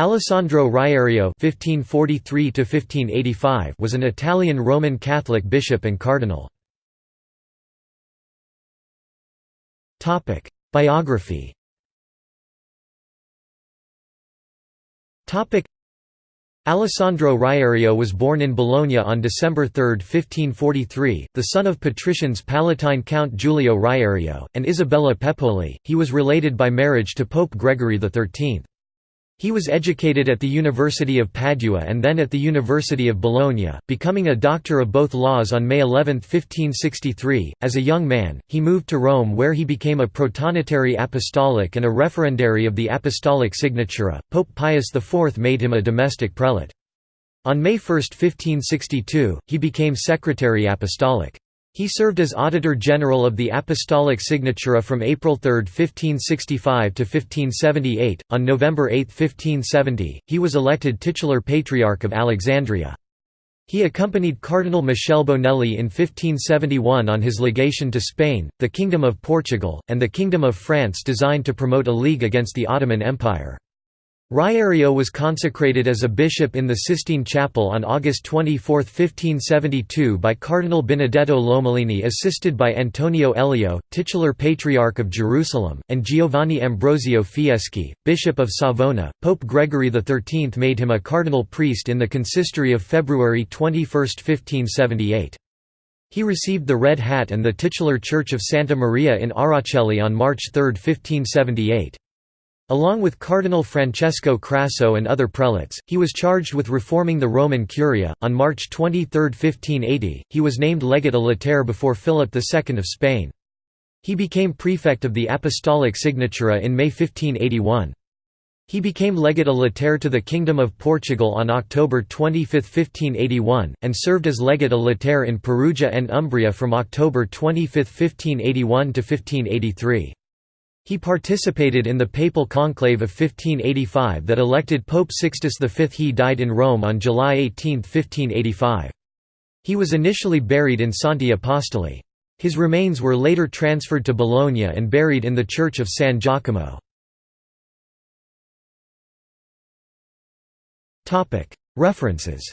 Alessandro Riario (1543–1585) was an Italian Roman Catholic bishop and cardinal. Topic: Biography. Topic: Alessandro Riario was born in Bologna on December 3, 1543, the son of patricians Palatine Count Giulio Riario and Isabella Pepoli. He was related by marriage to Pope Gregory XIII. He was educated at the University of Padua and then at the University of Bologna, becoming a doctor of both laws on May 11, 1563. As a young man, he moved to Rome where he became a protonotary apostolic and a referendary of the apostolic signatura. Pope Pius IV made him a domestic prelate. On May 1, 1562, he became secretary apostolic. He served as Auditor General of the Apostolic Signatura from April 3, 1565 to 1578. On November 8, 1570, he was elected titular Patriarch of Alexandria. He accompanied Cardinal Michele Bonelli in 1571 on his legation to Spain, the Kingdom of Portugal, and the Kingdom of France designed to promote a league against the Ottoman Empire. Riario was consecrated as a bishop in the Sistine Chapel on August 24, 1572 by Cardinal Benedetto Lomellini assisted by Antonio Elio, titular Patriarch of Jerusalem, and Giovanni Ambrosio Fieschi, Bishop of Savona. Pope Gregory XIII made him a cardinal priest in the consistory of February 21, 1578. He received the Red Hat and the titular Church of Santa Maria in Araceli on March 3, 1578. Along with Cardinal Francesco Crasso and other prelates, he was charged with reforming the Roman Curia. On March 23, 1580, he was named legate a latere before Philip II of Spain. He became prefect of the Apostolic Signatura in May 1581. He became legate a latere to the Kingdom of Portugal on October 25, 1581, and served as legate a latere in Perugia and Umbria from October 25, 1581 to 1583. He participated in the papal conclave of 1585 that elected Pope Sixtus V. He died in Rome on July 18, 1585. He was initially buried in Santi Apostoli. His remains were later transferred to Bologna and buried in the Church of San Giacomo. References